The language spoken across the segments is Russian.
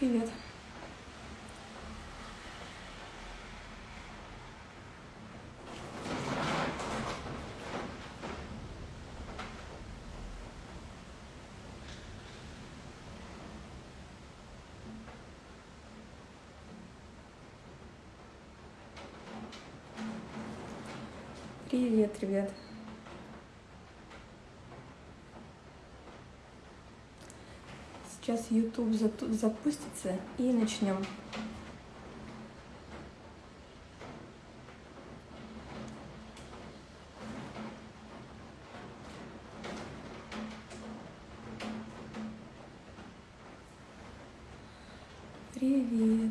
Привет. Привет, ребят. Сейчас YouTube запустится и начнем. Привет.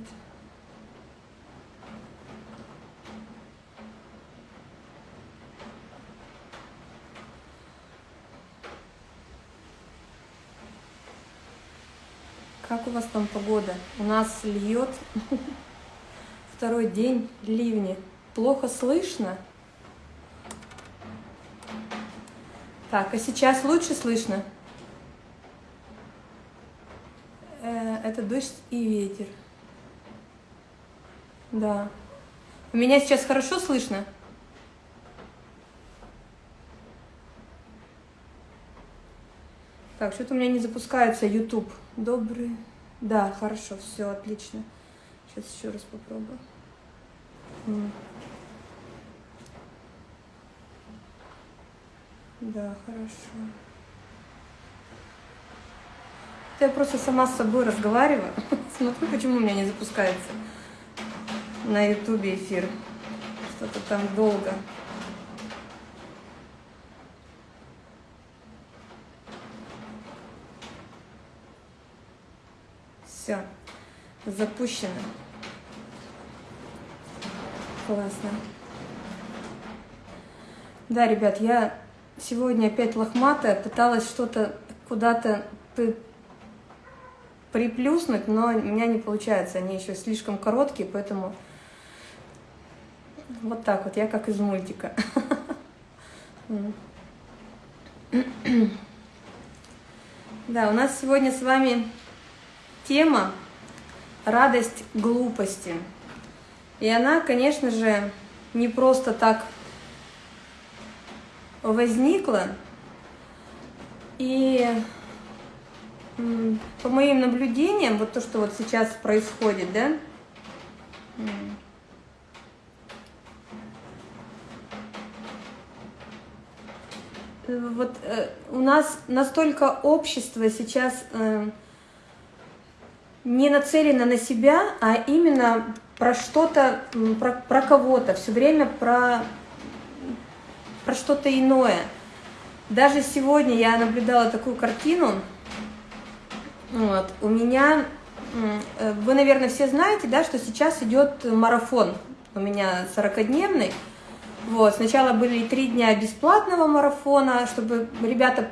Как у вас там погода? У нас льет второй день ливни. Плохо слышно? Так, а сейчас лучше слышно? Э, это дождь и ветер. Да. Меня сейчас хорошо слышно? Так, что-то у меня не запускается YouTube. Добрый. Да, хорошо, все, отлично. Сейчас еще раз попробую. Да, хорошо. Это я просто сама с собой разговариваю. Смотрю, почему у меня не запускается на ютубе эфир. Что-то там долго. Все, запущено. Классно. Да, ребят, я сегодня опять лохматая, пыталась что-то куда-то приплюснуть, но у меня не получается, они еще слишком короткие, поэтому вот так вот, я как из мультика. Да, у нас сегодня с вами тема «Радость глупости». И она, конечно же, не просто так возникла. И по моим наблюдениям, вот то, что вот сейчас происходит, да, вот э, у нас настолько общество сейчас э, не нацелена на себя, а именно про что-то, про, про кого-то, все время про, про что-то иное. Даже сегодня я наблюдала такую картину, вот, у меня, э, вы, наверное, все знаете, да, что сейчас идет марафон у меня 40-дневный, вот, сначала были три дня бесплатного марафона, чтобы ребята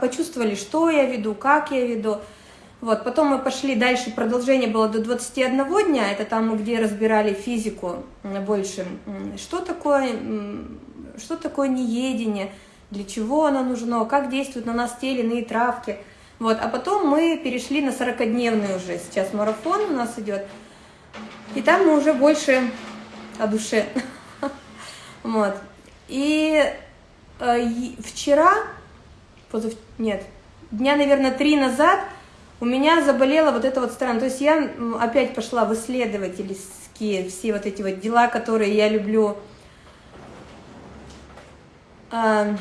почувствовали, что я веду, как я веду, вот, потом мы пошли дальше, продолжение было до 21 дня, это там, где разбирали физику больше, что такое, что такое неедение, для чего оно нужно, как действуют на нас те или иные травки. Вот, а потом мы перешли на 40-дневный уже, сейчас марафон у нас идет, и там мы уже больше о душе. Вот. И э, вчера, нет, дня, наверное, три назад у меня заболела вот эта вот сторона. То есть я опять пошла в исследовательские все вот эти вот дела, которые я люблю. А,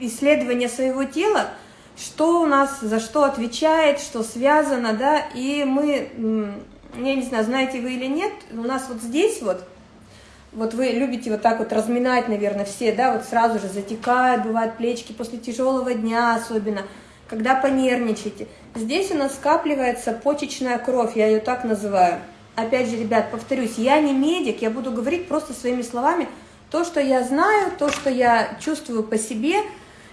исследование своего тела, что у нас, за что отвечает, что связано, да, и мы, я не знаю, знаете вы или нет, у нас вот здесь вот, вот вы любите вот так вот разминать, наверное, все, да, вот сразу же затекают, бывают плечики после тяжелого дня особенно, когда понервничаете. Здесь у нас скапливается почечная кровь, я ее так называю. Опять же, ребят, повторюсь, я не медик, я буду говорить просто своими словами то, что я знаю, то, что я чувствую по себе.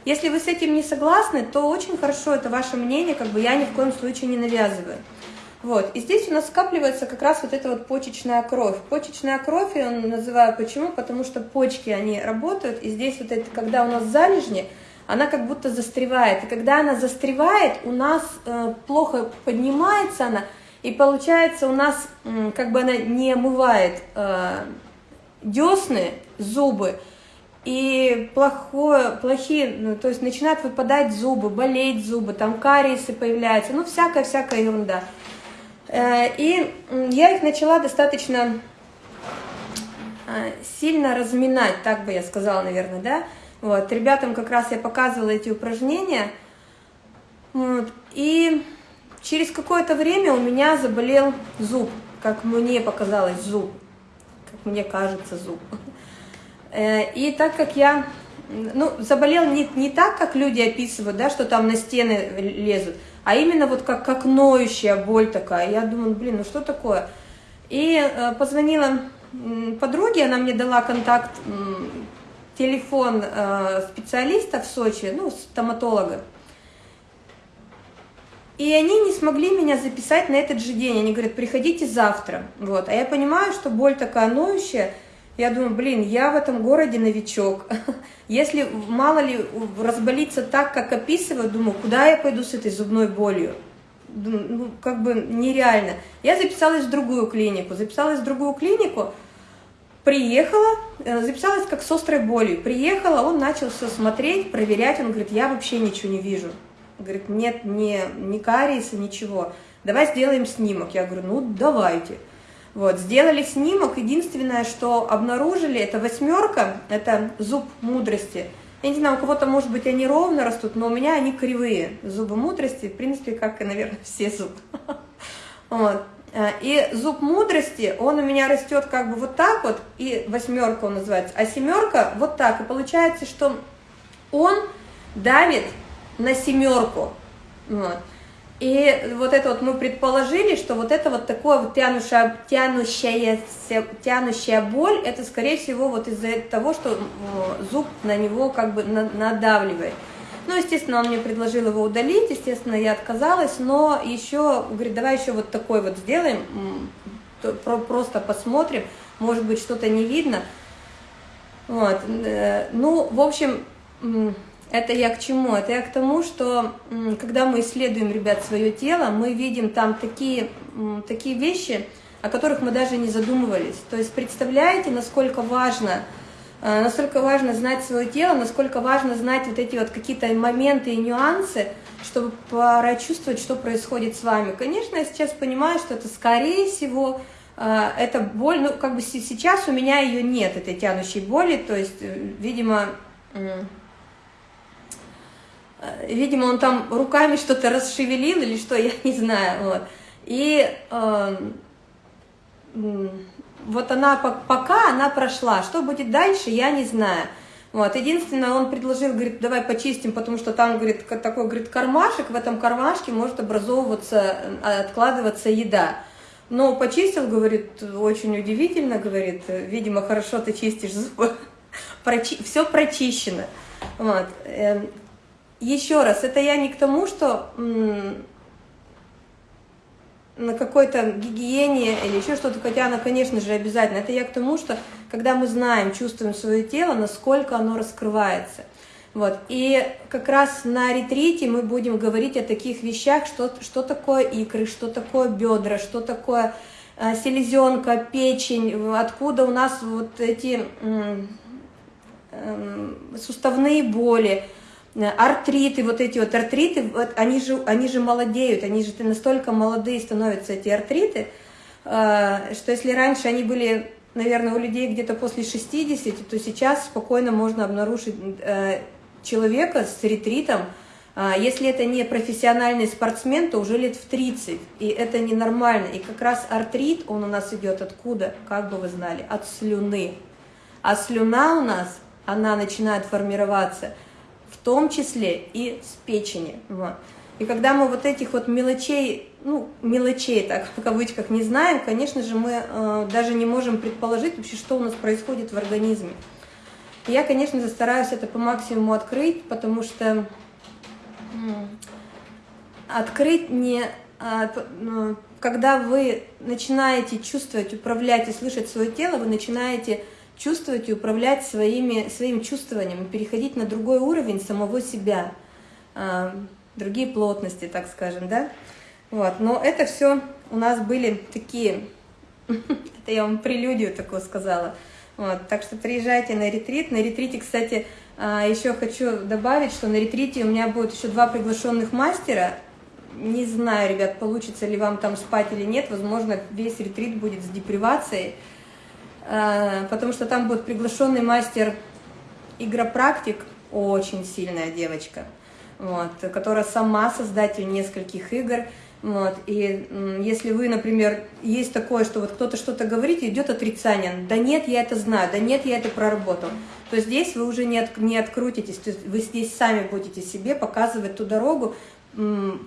Если вы с этим не согласны, то очень хорошо, это ваше мнение, как бы я ни в коем случае не навязываю. Вот. И здесь у нас скапливается как раз вот эта вот почечная кровь. Почечная кровь я называю почему? Потому что почки, они работают, и здесь вот это, когда у нас залежни, она как будто застревает. И когда она застревает, у нас э, плохо поднимается она, и получается у нас э, как бы она не омывает э, десны, зубы, и плохое, плохие, ну, то есть начинают выпадать зубы, болеть зубы, там кариесы появляются, ну всякая-всякая ерунда. Э, и я их начала достаточно э, сильно разминать, так бы я сказала, наверное, да. Вот, ребятам как раз я показывала эти упражнения. Вот, и через какое-то время у меня заболел зуб, как мне показалось, зуб, как мне кажется, зуб. Э, и так как я, ну, заболел не, не так, как люди описывают, да, что там на стены лезут, а именно вот как, как ноющая боль такая. Я думаю, блин, ну что такое? И э, позвонила подруге, она мне дала контакт, телефон э, специалиста в Сочи, ну, стоматолога. И они не смогли меня записать на этот же день. Они говорят, приходите завтра. Вот. А я понимаю, что боль такая ноющая, я думаю, блин, я в этом городе новичок. Если мало ли разболиться так, как описывают, думаю, куда я пойду с этой зубной болью? Ну, как бы нереально. Я записалась в другую клинику. Записалась в другую клинику, приехала, э, записалась как с острой болью. Приехала, он начал все смотреть, проверять. Он говорит, я вообще ничего не вижу. Говорит, нет ни, ни кариеса, ничего. Давай сделаем снимок. Я говорю, ну давайте. Вот, сделали снимок, единственное, что обнаружили, это восьмерка, это зуб мудрости. Я не знаю, у кого-то, может быть, они ровно растут, но у меня они кривые, зубы мудрости, в принципе, как и, наверное, все зубы. Вот. И зуб мудрости, он у меня растет как бы вот так вот, и восьмерка он называется, а семерка вот так. И получается, что он давит на семерку. Вот. И вот это вот мы предположили, что вот это вот такое вот тянущая, тянущая, тянущая боль, это скорее всего вот из-за того, что зуб на него как бы надавливает. Ну, естественно, он мне предложил его удалить, естественно, я отказалась, но еще, говорит, давай еще вот такой вот сделаем, просто посмотрим, может быть, что-то не видно. Вот, э, ну, в общем, это я к чему? Это я к тому, что когда мы исследуем, ребят, свое тело, мы видим там такие, такие вещи, о которых мы даже не задумывались. То есть представляете, насколько важно, э, насколько важно знать свое тело, насколько важно знать вот эти вот какие-то моменты и нюансы, чтобы прочувствовать, что происходит с вами. Конечно, я сейчас понимаю, что это скорее всего э, это боль, ну как бы сейчас у меня ее нет, этой тянущей боли, то есть, э, видимо, видимо, он там руками что-то расшевелил или что, я не знаю. Вот. И э, вот она, пока она прошла, что будет дальше, я не знаю. Вот. Единственное, он предложил, говорит, давай почистим, потому что там, говорит, такой, говорит, кармашек, в этом кармашке может образовываться, э, откладываться еда. Но почистил, говорит, очень удивительно, говорит, видимо, хорошо ты чистишь зубы, Прочи... все прочищено. Вот. Еще раз, это я не к тому, что на какой-то гигиене или еще что-то, хотя она, конечно же, обязательно. Это я к тому, что когда мы знаем, чувствуем свое тело, насколько оно раскрывается. Вот. И как раз на ретрите мы будем говорить о таких вещах, что, что такое икры, что такое бедра, что такое э, селезенка, печень, откуда у нас вот эти э, э, суставные боли, артриты, вот эти вот артриты, вот они, же, они же молодеют, они же настолько молодые становятся, эти артриты, э, что если раньше они были, наверное, у людей где-то после 60, то сейчас спокойно можно обнаружить э, человека с ретритом, если это не профессиональный спортсмен, то уже лет в 30, и это ненормально. И как раз артрит, он у нас идет откуда, как бы вы знали, от слюны. А слюна у нас, она начинает формироваться – в том числе и с печени. Вот. И когда мы вот этих вот мелочей, ну, мелочей, так, в кавычках, не знаем, конечно же, мы э, даже не можем предположить вообще, что у нас происходит в организме. И я, конечно же, стараюсь это по максимуму открыть, потому что открыть не... Э, э, когда вы начинаете чувствовать, управлять и слышать свое тело, вы начинаете чувствовать и управлять своими, своим чувствованием, переходить на другой уровень самого себя, а, другие плотности, так скажем, да? Вот, но это все у нас были такие, это я вам прелюдию такую сказала, вот, так что приезжайте на ретрит. На ретрите, кстати, а, еще хочу добавить, что на ретрите у меня будет еще два приглашенных мастера. Не знаю, ребят, получится ли вам там спать или нет. Возможно, весь ретрит будет с депривацией. А, потому что там будет приглашенный мастер игропрактик, очень сильная девочка, вот, которая сама создатель нескольких игр. Вот, и если вы, например, есть такое, что вот кто-то что-то говорит, идет отрицание, да нет, я это знаю, да нет, я это проработал, то здесь вы уже не, от, не открутитесь, то есть вы здесь сами будете себе показывать ту дорогу,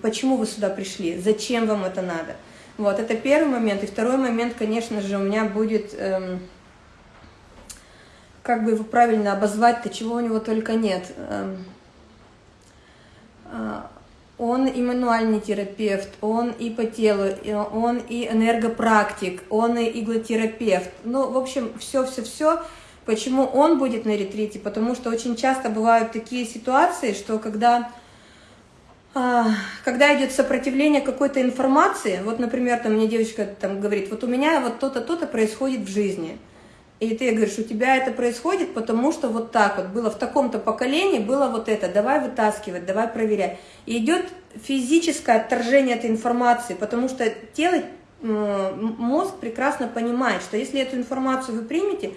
почему вы сюда пришли, зачем вам это надо. Вот, это первый момент. И второй момент, конечно же, у меня будет, эм, как бы его правильно обозвать-то, чего у него только нет. Эм, э, он и мануальный терапевт, он и по телу, он и энергопрактик, он и иглотерапевт. Ну, в общем, все-все-все. Почему он будет на ретрите? Потому что очень часто бывают такие ситуации, что когда, когда идет сопротивление какой-то информации, вот, например, там мне девочка там говорит, вот у меня вот то-то, то-то происходит в жизни – и ты говоришь, у тебя это происходит, потому что вот так вот было в таком-то поколении, было вот это, давай вытаскивать, давай проверять. И идет физическое отторжение этой информации, потому что тело, мозг прекрасно понимает, что если эту информацию вы примете,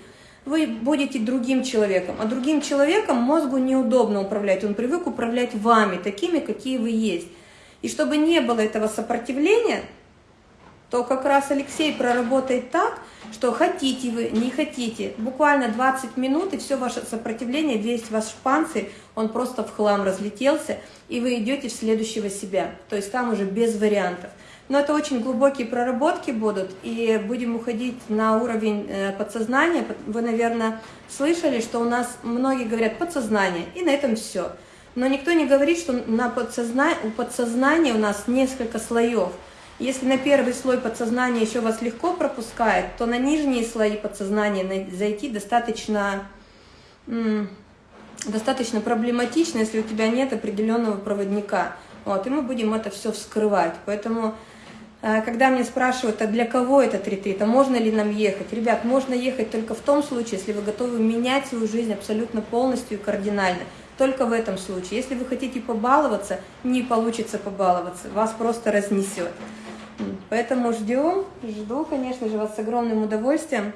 вы будете другим человеком, а другим человеком мозгу неудобно управлять, он привык управлять вами, такими, какие вы есть. И чтобы не было этого сопротивления, то как раз Алексей проработает так, что хотите вы, не хотите, буквально 20 минут, и все ваше сопротивление, весь ваш панцирь, он просто в хлам разлетелся, и вы идете в следующего себя. То есть там уже без вариантов. Но это очень глубокие проработки будут, и будем уходить на уровень э, подсознания. Вы, наверное, слышали, что у нас многие говорят подсознание, и на этом все. Но никто не говорит, что на подсозна... у подсознания у нас несколько слоев – если на первый слой подсознания еще вас легко пропускает, то на нижние слои подсознания зайти достаточно, достаточно проблематично, если у тебя нет определенного проводника. Вот, и мы будем это все вскрывать. Поэтому, когда мне спрашивают, а для кого этот ретрит, а можно ли нам ехать? Ребят, можно ехать только в том случае, если вы готовы менять свою жизнь абсолютно полностью и кардинально. Только в этом случае. Если вы хотите побаловаться, не получится побаловаться, вас просто разнесет. Поэтому ждем, жду, конечно же, вас с огромным удовольствием.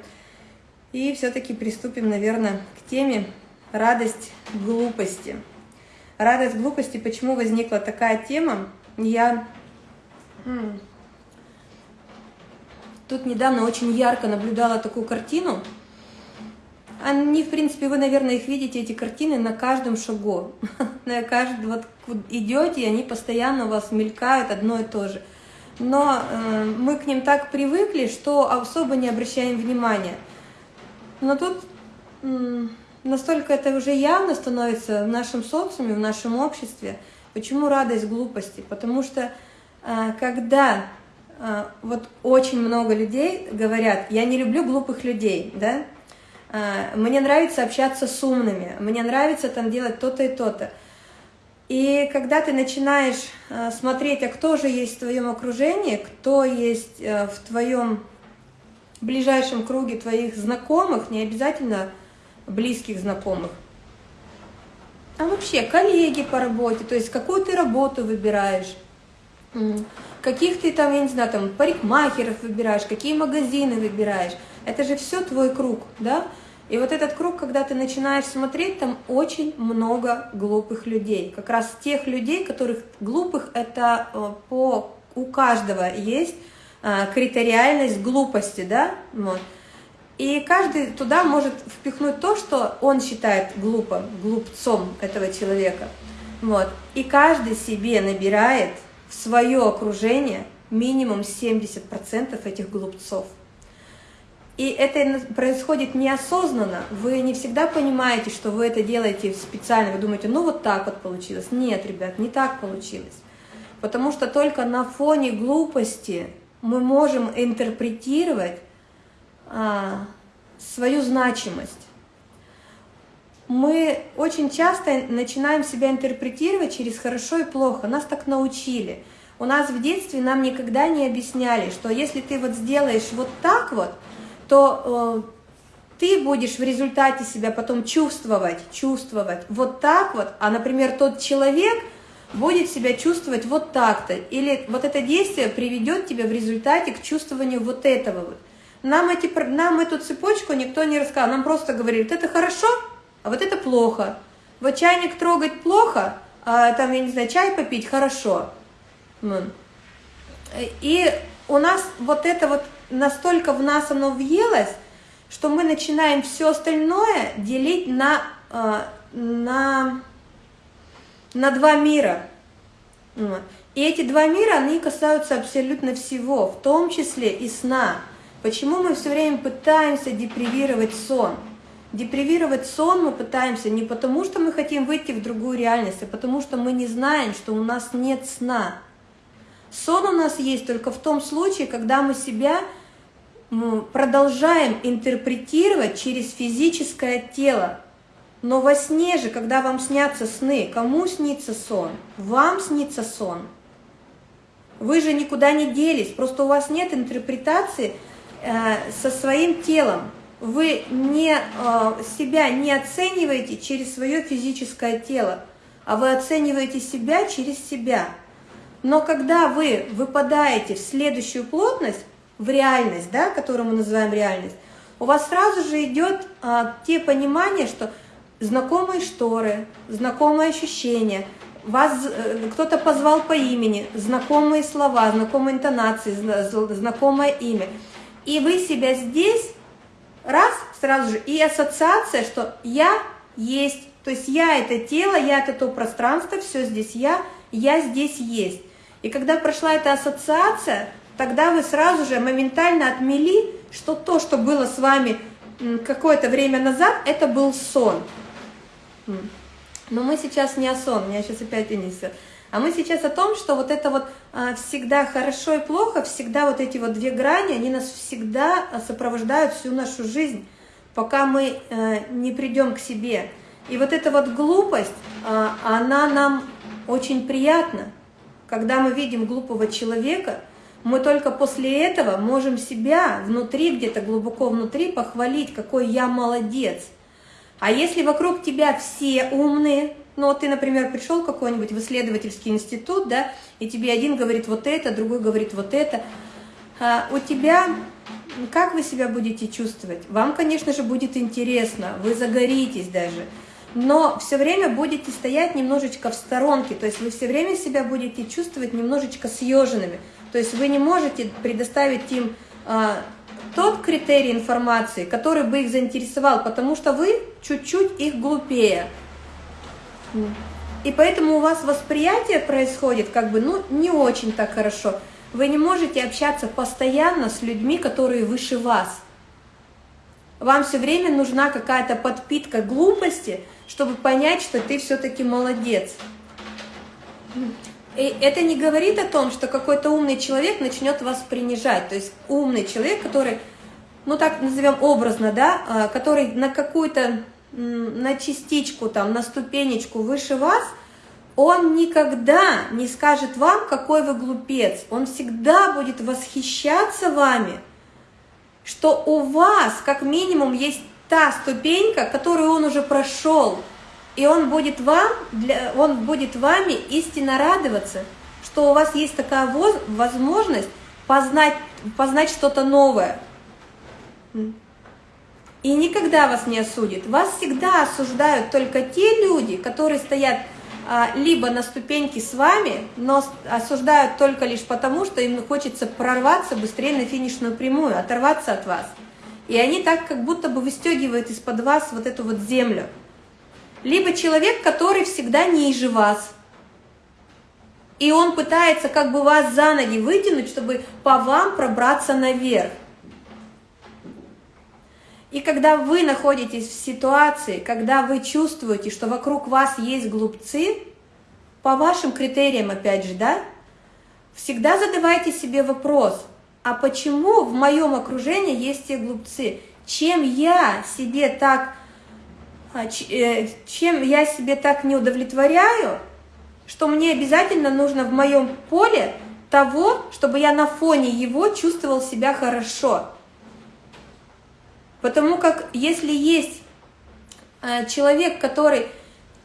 И все-таки приступим, наверное, к теме радость глупости. Радость глупости, почему возникла такая тема? Я тут недавно очень ярко наблюдала такую картину. Они, в принципе, вы, наверное, их видите, эти картины, на каждом шагу. на каждом, вот идете, и они постоянно у вас мелькают одно и то же – но э, мы к ним так привыкли, что особо не обращаем внимания. Но тут э, настолько это уже явно становится в нашем социуме, в нашем обществе. Почему радость глупости? Потому что э, когда вот очень много людей говорят, я не люблю глупых людей, да, э, мне нравится общаться с умными, мне нравится там делать то-то и то-то. И когда ты начинаешь э, смотреть, а кто же есть в твоем окружении, кто есть в твоем ближайшем круге твоих знакомых, не обязательно близких знакомых, а вообще коллеги по работе, то есть какую ты работу выбираешь, каких ты там, я не знаю, там парикмахеров выбираешь, какие магазины выбираешь, это же все твой круг, да? И вот этот круг, когда ты начинаешь смотреть, там очень много глупых людей. Как раз тех людей, которых глупых, это э, по у каждого есть э, критериальность глупости, да, вот. И каждый туда может впихнуть то, что он считает глупым, глупцом этого человека. Вот. И каждый себе набирает в свое окружение минимум 70% этих глупцов. И это происходит неосознанно. Вы не всегда понимаете, что вы это делаете специально. Вы думаете, ну вот так вот получилось. Нет, ребят, не так получилось. Потому что только на фоне глупости мы можем интерпретировать а, свою значимость. Мы очень часто начинаем себя интерпретировать через хорошо и плохо. Нас так научили. У нас в детстве нам никогда не объясняли, что если ты вот сделаешь вот так вот, то э, ты будешь в результате себя потом чувствовать, чувствовать вот так вот, а, например, тот человек будет себя чувствовать вот так-то, или вот это действие приведет тебя в результате к чувствованию вот этого вот. Нам, эти, нам эту цепочку никто не рассказал, нам просто говорили, это хорошо, а вот это плохо. Вот чайник трогать плохо, а там, я не знаю, чай попить хорошо. И у нас вот это вот настолько в нас оно въелось, что мы начинаем все остальное делить на, э, на, на два мира. И эти два мира, они касаются абсолютно всего, в том числе и сна. Почему мы все время пытаемся депривировать сон? Депривировать сон мы пытаемся не потому, что мы хотим выйти в другую реальность, а потому что мы не знаем, что у нас нет сна. Сон у нас есть только в том случае, когда мы себя продолжаем интерпретировать через физическое тело. Но во сне же, когда вам снятся сны, кому снится сон? Вам снится сон. Вы же никуда не делись, просто у вас нет интерпретации э, со своим телом. Вы не, э, себя не оцениваете через свое физическое тело, а вы оцениваете себя через себя. Но когда вы выпадаете в следующую плотность, в реальность, да, которую мы называем реальность, у вас сразу же идет а, те понимания, что знакомые шторы, знакомые ощущения, вас э, кто-то позвал по имени, знакомые слова, знакомые интонации, знакомое имя. И вы себя здесь, раз, сразу же, и ассоциация, что я есть, то есть я это тело, я это то пространство, все здесь я, я здесь есть. И когда прошла эта ассоциация, тогда вы сразу же моментально отмели, что то, что было с вами какое-то время назад, это был сон. Но мы сейчас не о сон, меня сейчас опять унесет. А мы сейчас о том, что вот это вот а, всегда хорошо и плохо, всегда вот эти вот две грани, они нас всегда а, сопровождают всю нашу жизнь, пока мы а, не придем к себе. И вот эта вот глупость, а, она нам очень приятна. Когда мы видим глупого человека, мы только после этого можем себя внутри, где-то глубоко внутри похвалить, какой я молодец. А если вокруг тебя все умные, ну вот ты, например, пришел какой-нибудь в исследовательский институт, да, и тебе один говорит вот это, другой говорит вот это, а у тебя, как вы себя будете чувствовать? Вам, конечно же, будет интересно, вы загоритесь даже, но все время будете стоять немножечко в сторонке, то есть вы все время себя будете чувствовать немножечко съеженными. То есть вы не можете предоставить им а, тот критерий информации, который бы их заинтересовал, потому что вы чуть-чуть их глупее. И поэтому у вас восприятие происходит как бы, ну, не очень так хорошо. Вы не можете общаться постоянно с людьми, которые выше вас. Вам все время нужна какая-то подпитка глупости, чтобы понять, что ты все-таки молодец. И это не говорит о том, что какой-то умный человек начнет вас принижать. То есть умный человек, который, ну так назовем образно, да, а, который на какую-то, на частичку, там, на ступенечку выше вас, он никогда не скажет вам, какой вы глупец. Он всегда будет восхищаться вами, что у вас как минимум есть та ступенька, которую он уже прошел, и он будет, вам, для, он будет вами истинно радоваться, что у вас есть такая возможность познать, познать что-то новое. И никогда вас не осудит. Вас всегда осуждают только те люди, которые стоят а, либо на ступеньке с вами, но осуждают только лишь потому, что им хочется прорваться быстрее на финишную прямую, оторваться от вас. И они так как будто бы выстегивают из-под вас вот эту вот землю либо человек, который всегда ниже вас. И он пытается как бы вас за ноги вытянуть, чтобы по вам пробраться наверх. И когда вы находитесь в ситуации, когда вы чувствуете, что вокруг вас есть глупцы, по вашим критериям, опять же, да, всегда задавайте себе вопрос, а почему в моем окружении есть те глупцы? чем я себе так, а, э, чем я себе так не удовлетворяю, что мне обязательно нужно в моем поле того, чтобы я на фоне его чувствовал себя хорошо. Потому как если есть э, человек, который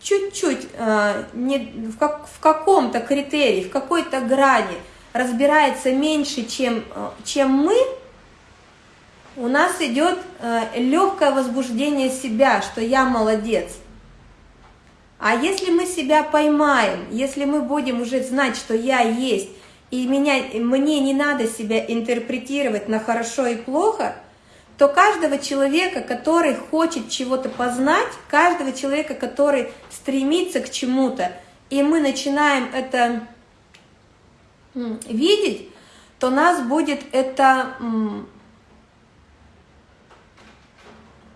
чуть-чуть э, в, как, в каком-то критерии, в какой-то грани разбирается меньше, чем, э, чем мы, у нас идет легкое возбуждение себя, что я молодец. А если мы себя поймаем, если мы будем уже знать, что я есть, и меня, мне не надо себя интерпретировать на хорошо и плохо, то каждого человека, который хочет чего-то познать, каждого человека, который стремится к чему-то, и мы начинаем это видеть, то нас будет это,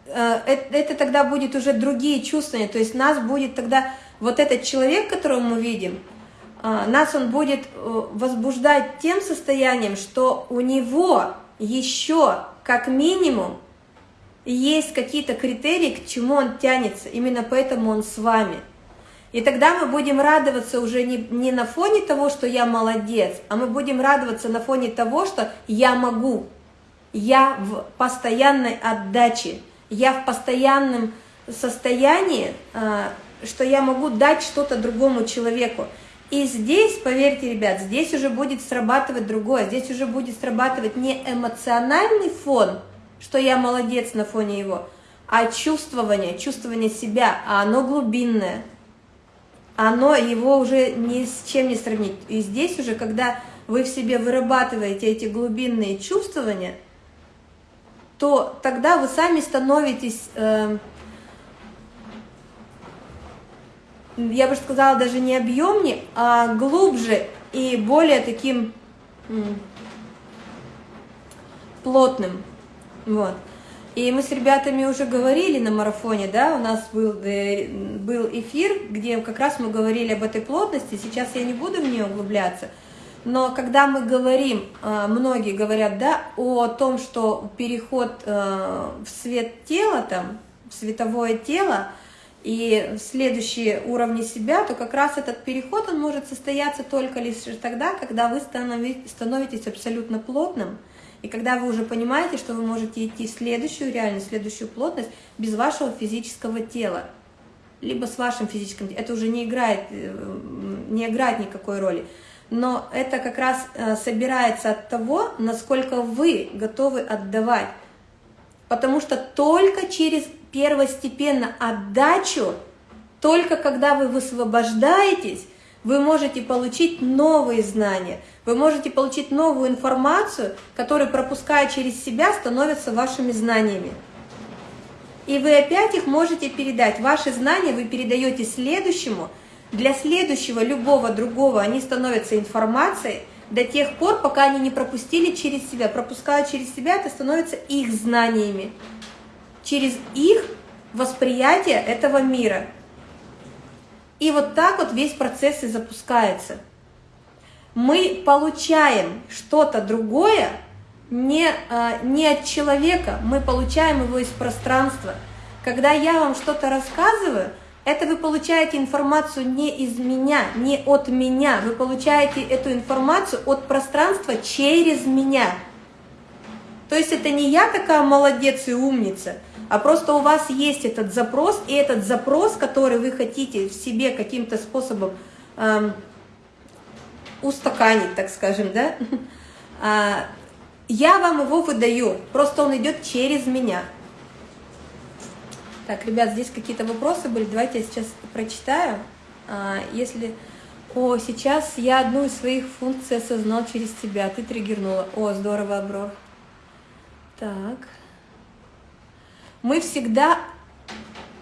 э, это тогда будет уже другие чувствования, то есть нас будет тогда вот этот человек, которого мы видим, а, нас он будет э, возбуждать тем состоянием, что у него еще как минимум есть какие-то критерии, к чему он тянется, именно поэтому он с вами. И тогда мы будем радоваться уже не, не на фоне того, что я молодец, а мы будем радоваться на фоне того, что я могу, я в постоянной отдаче, я в постоянном состоянии, а, что я могу дать что-то другому человеку. И здесь, поверьте, ребят, здесь уже будет срабатывать другое, здесь уже будет срабатывать не эмоциональный фон, что я молодец на фоне его, а чувствование, чувствование себя, а оно глубинное, оно его уже ни с чем не сравнить. И здесь уже, когда вы в себе вырабатываете эти глубинные чувствования, то тогда вы сами становитесь... Э, я бы сказала, даже не объемнее, а глубже и более таким плотным. Вот. И мы с ребятами уже говорили на марафоне, да, у нас был, э, был эфир, где как раз мы говорили об этой плотности, сейчас я не буду в нее углубляться, но когда мы говорим, э, многие говорят, да, о том, что переход э, в свет тела, там, в световое тело, и следующие уровни себя, то как раз этот переход, он может состояться только лишь тогда, когда вы становитесь абсолютно плотным, и когда вы уже понимаете, что вы можете идти в следующую реальность, следующую плотность без вашего физического тела, либо с вашим физическим это уже не играет, э, не играет никакой роли. Но это как раз э, собирается от того, насколько вы готовы отдавать. Потому что только через первостепенно отдачу, только когда вы высвобождаетесь, вы можете получить новые знания, вы можете получить новую информацию, которая, пропуская через себя, становится вашими знаниями. И вы опять их можете передать. Ваши знания вы передаете следующему. Для следующего, любого другого, они становятся информацией до тех пор, пока они не пропустили через себя. Пропуская через себя, это становится их знаниями через их восприятие этого мира. И вот так вот весь процесс и запускается. Мы получаем что-то другое не, а, не от человека, мы получаем его из пространства. Когда я вам что-то рассказываю, это вы получаете информацию не из меня, не от меня. Вы получаете эту информацию от пространства через меня. То есть это не я такая молодец и умница, а просто у вас есть этот запрос, и этот запрос, который вы хотите в себе каким-то способом эм, устаканить, так скажем, да, а, я вам его выдаю, просто он идет через меня. Так, ребят, здесь какие-то вопросы были, давайте я сейчас прочитаю. А, если... О, сейчас я одну из своих функций осознал через тебя, ты триггернула. О, здорово, Аброр. Так мы всегда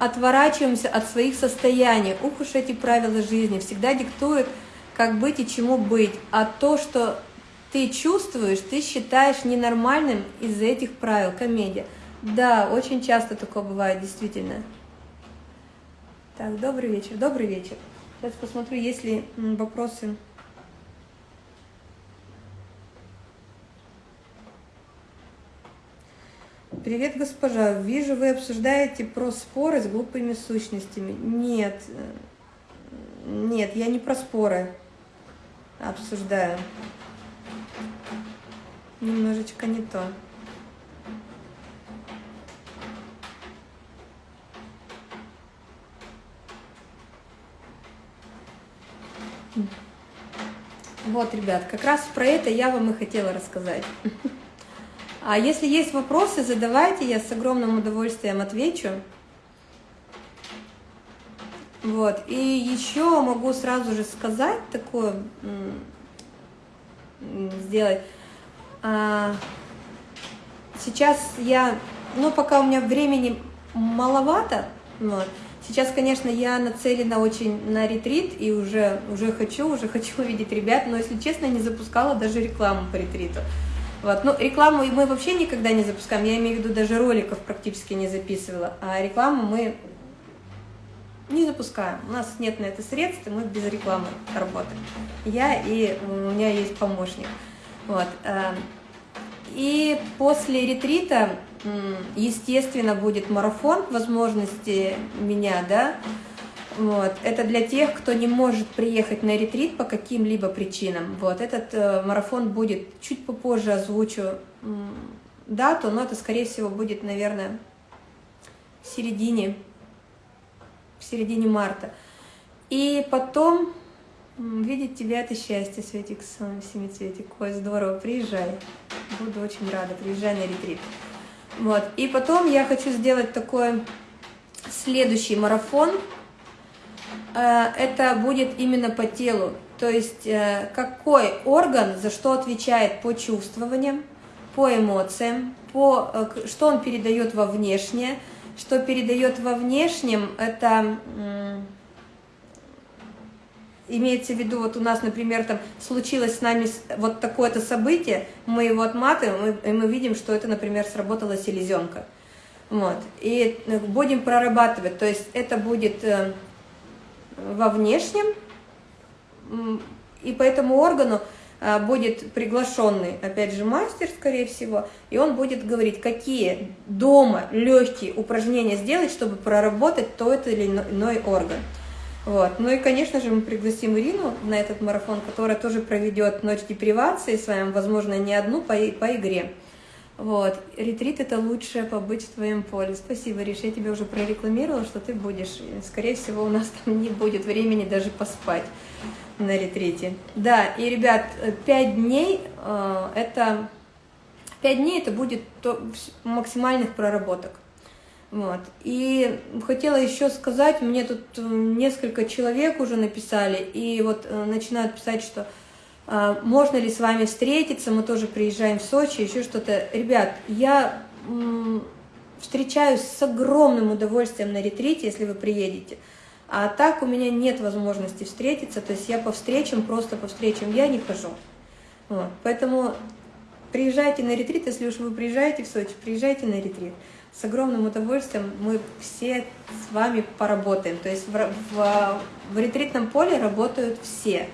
отворачиваемся от своих состояний. Ух уж эти правила жизни всегда диктуют, как быть и чему быть. А то, что ты чувствуешь, ты считаешь ненормальным из-за этих правил. Комедия. Да, очень часто такое бывает, действительно. Так, добрый вечер, добрый вечер. Сейчас посмотрю, есть ли вопросы. Привет, госпожа. Вижу, вы обсуждаете про споры с глупыми сущностями. Нет, нет, я не про споры обсуждаю. Немножечко не то. Вот, ребят, как раз про это я вам и хотела рассказать. А если есть вопросы, задавайте, я с огромным удовольствием отвечу. Вот, и еще могу сразу же сказать такое, сделать. А, сейчас я, ну, пока у меня времени маловато, вот, Сейчас, конечно, я нацелена очень на ретрит и уже, уже хочу, уже хочу увидеть ребят, но, если честно, не запускала даже рекламу по ретриту. Вот. Ну, рекламу мы вообще никогда не запускаем, я имею в виду, даже роликов практически не записывала, а рекламу мы не запускаем. У нас нет на это средств, и мы без рекламы работаем. Я и у меня есть помощник. Вот. Э, и после ретрита естественно, будет марафон возможности меня, да, вот. Это для тех, кто не может приехать на ретрит по каким-либо причинам. Вот. Этот э, марафон будет, чуть попозже озвучу дату, но это, скорее всего, будет, наверное, в середине, в середине марта. И потом видеть тебя – это счастье, Светик, Семицветик. Ой, здорово, приезжай. Буду очень рада, приезжай на ретрит. Вот. И потом я хочу сделать такой следующий марафон. Э, это будет именно по телу. То есть э, какой орган за что отвечает по чувствованиям, по эмоциям, по, э, что он передает во внешнее. Что передает во внешнем, это Имеется в виду, вот у нас, например, там случилось с нами вот такое-то событие, мы его отматываем, и мы видим, что это, например, сработала селезенка. Вот. И будем прорабатывать, то есть это будет во внешнем, и по этому органу э, будет приглашенный, опять же, мастер, скорее всего, и он будет говорить, какие дома легкие упражнения сделать, чтобы проработать тот или иной орган. Вот. Ну и, конечно же, мы пригласим Ирину на этот марафон, которая тоже проведет ночь депривации с вами, возможно, не одну по, по игре. Вот. Ретрит – это лучшее побыть в твоем поле. Спасибо, Риш, я тебе уже прорекламировала, что ты будешь. Скорее всего, у нас там не будет времени даже поспать на ретрите. Да, и, ребят, пять дней э, – это... Пять дней это будет то, максимальных проработок. Вот. И хотела еще сказать, мне тут э, несколько человек уже написали, и вот э, начинают писать, что можно ли с вами встретиться, мы тоже приезжаем в Сочи, еще что-то. Ребят, я встречаюсь с огромным удовольствием на ретрите, если вы приедете. А так у меня нет возможности встретиться, то есть я по встречам, просто по встречам я не хожу. Вот. Поэтому приезжайте на ретрит, если уж вы приезжаете в Сочи, приезжайте на ретрит с огромным удовольствием мы все с вами поработаем. То есть в, в, в ретритном поле работают все.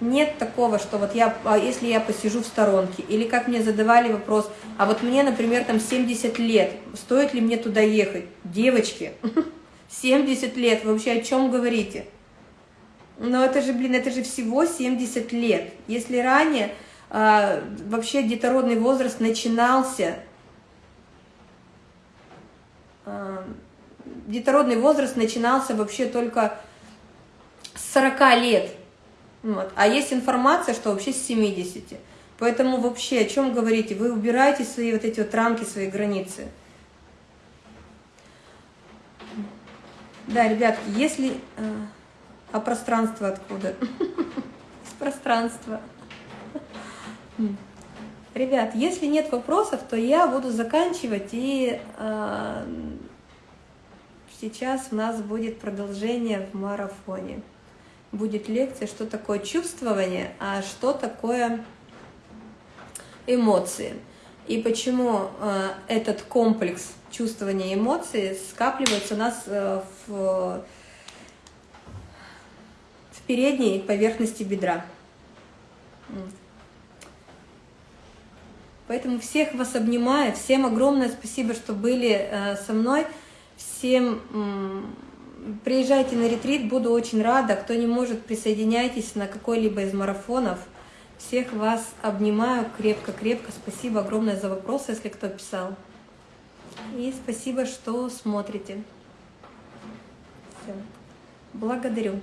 Нет такого, что вот я, а если я посижу в сторонке, или как мне задавали вопрос, а вот мне, например, там 70 лет, стоит ли мне туда ехать? Девочки, 70 лет, вы вообще о чем говорите? Но это же, блин, это же всего 70 лет. Если ранее э, вообще детородный возраст начинался Э, детородный возраст начинался вообще только с 40 лет. Вот. А есть информация, что вообще с 70. Поэтому вообще о чем говорите? Вы убираете свои вот эти вот рамки, свои границы. Да, ребятки, если... Э, а пространство откуда? Из пространства. Ребят, если нет вопросов, то я буду заканчивать, и э, сейчас у нас будет продолжение в марафоне. Будет лекция, что такое чувствование, а что такое эмоции. И почему э, этот комплекс чувствования эмоций скапливается у нас э, в, в передней поверхности бедра. Поэтому всех вас обнимаю, всем огромное спасибо, что были э, со мной, всем приезжайте на ретрит, буду очень рада, кто не может, присоединяйтесь на какой-либо из марафонов, всех вас обнимаю крепко-крепко, спасибо огромное за вопросы, если кто писал, и спасибо, что смотрите. Все. Благодарю.